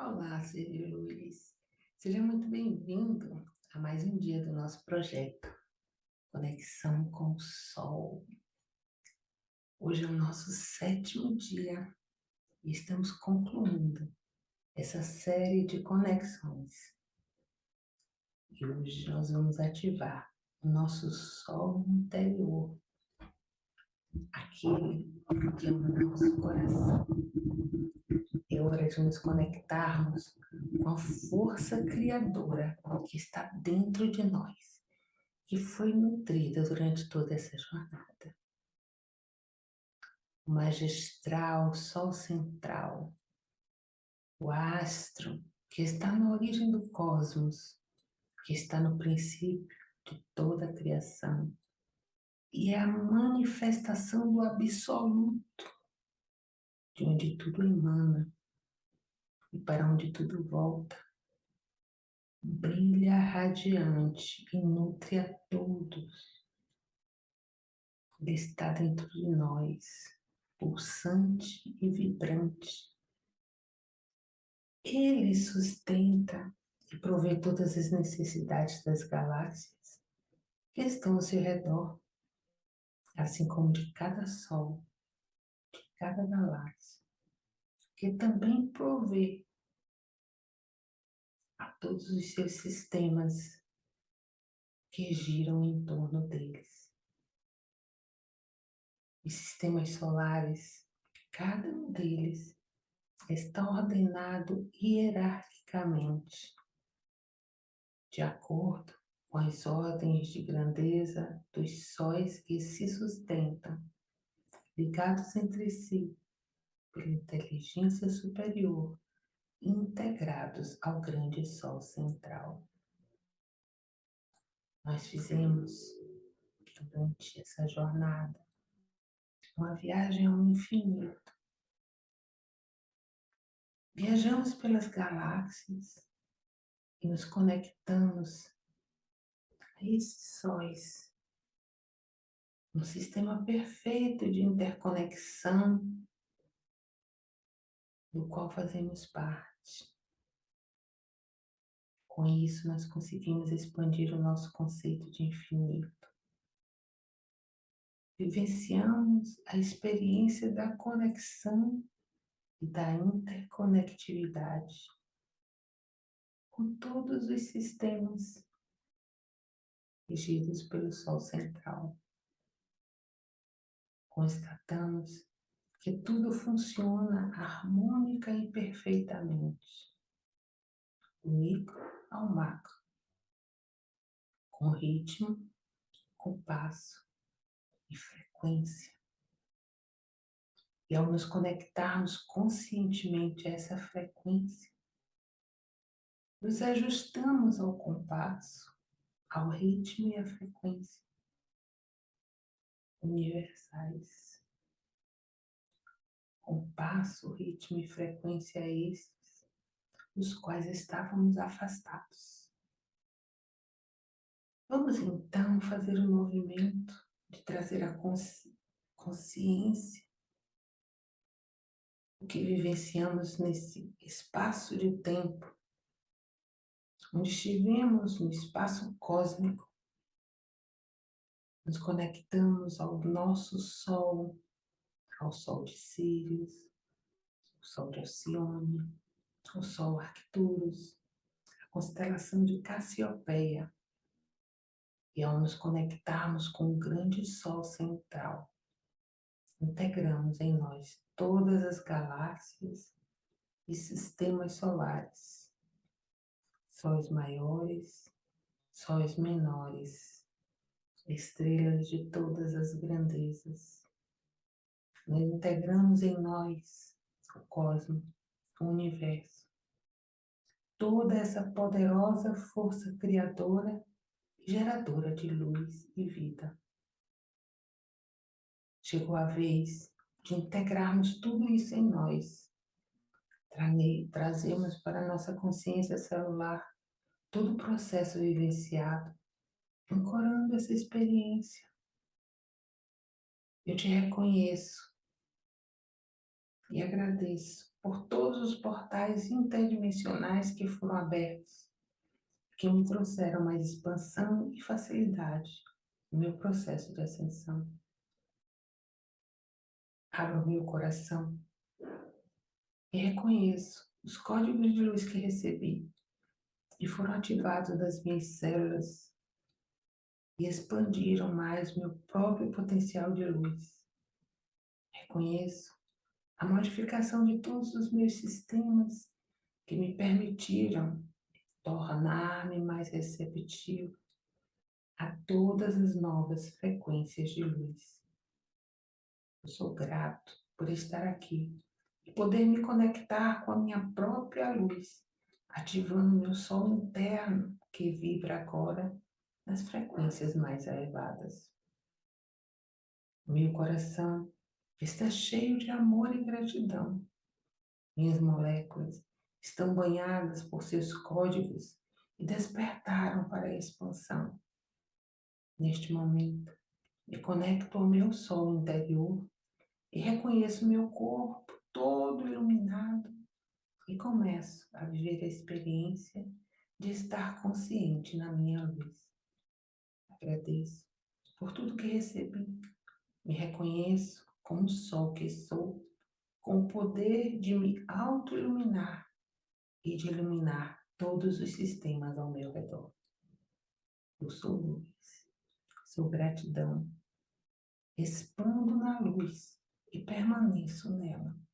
Olá, Sérgio Luiz. Seja muito bem-vindo a mais um dia do nosso projeto Conexão com o Sol. Hoje é o nosso sétimo dia e estamos concluindo essa série de conexões. E hoje nós vamos ativar o nosso Sol interior, aquele que é o nosso coração é hora de nos conectarmos com a força criadora que está dentro de nós, que foi nutrida durante toda essa jornada. O magistral Sol Central, o astro que está na origem do cosmos, que está no princípio de toda a criação, e é a manifestação do absoluto, de onde tudo emana, e para onde tudo volta. Brilha radiante e nutre a todos. Ele está dentro de nós, pulsante e vibrante. Ele sustenta e provê todas as necessidades das galáxias que estão ao seu redor, assim como de cada sol, de cada galáxia que também provê a todos os seus sistemas que giram em torno deles. Os sistemas solares, cada um deles está ordenado hierarquicamente, de acordo com as ordens de grandeza dos sóis que se sustentam, ligados entre si pela inteligência superior, integrados ao grande Sol central. Nós fizemos, durante essa jornada, uma viagem ao infinito. Viajamos pelas galáxias e nos conectamos sóis, um sistema perfeito de interconexão do qual fazemos parte. Com isso, nós conseguimos expandir o nosso conceito de infinito. Vivenciamos a experiência da conexão e da interconectividade com todos os sistemas regidos pelo Sol central. Constatamos que tudo funciona harmônica e perfeitamente, do micro ao macro, com ritmo, com passo e frequência. E ao nos conectarmos conscientemente a essa frequência, nos ajustamos ao compasso, ao ritmo e à frequência universais compasso, ritmo e frequência esses, dos quais estávamos afastados. Vamos então fazer o um movimento de trazer a consci consciência o que vivenciamos nesse espaço de tempo, onde estivemos no espaço cósmico, nos conectamos ao nosso Sol, ao Sol de Sírios, o Sol de Alcione, o Sol Arcturus, a constelação de Cassiopeia, e ao nos conectarmos com o grande Sol central, integramos em nós todas as galáxias e sistemas solares, sóis maiores, sóis menores, estrelas de todas as grandezas, nós integramos em nós o cosmos, o universo. Toda essa poderosa força criadora geradora de luz e vida. Chegou a vez de integrarmos tudo isso em nós. Trazemos para nossa consciência celular todo o processo vivenciado, ancorando essa experiência. Eu te reconheço e agradeço por todos os portais interdimensionais que foram abertos, que me trouxeram mais expansão e facilidade no meu processo de ascensão. Abro meu coração e reconheço os códigos de luz que recebi e foram ativados das minhas células e expandiram mais meu próprio potencial de luz. Reconheço a modificação de todos os meus sistemas que me permitiram tornar-me mais receptivo a todas as novas frequências de luz. Eu sou grato por estar aqui e poder me conectar com a minha própria luz, ativando meu sol interno que vibra agora nas frequências mais elevadas. Meu coração está cheio de amor e gratidão. Minhas moléculas estão banhadas por seus códigos e despertaram para a expansão. Neste momento, me conecto ao meu sol interior e reconheço meu corpo todo iluminado e começo a viver a experiência de estar consciente na minha luz. Agradeço por tudo que recebi, me reconheço como o sol que sou, com o poder de me auto-iluminar e de iluminar todos os sistemas ao meu redor. Eu sou luz, sou gratidão, expando na luz e permaneço nela.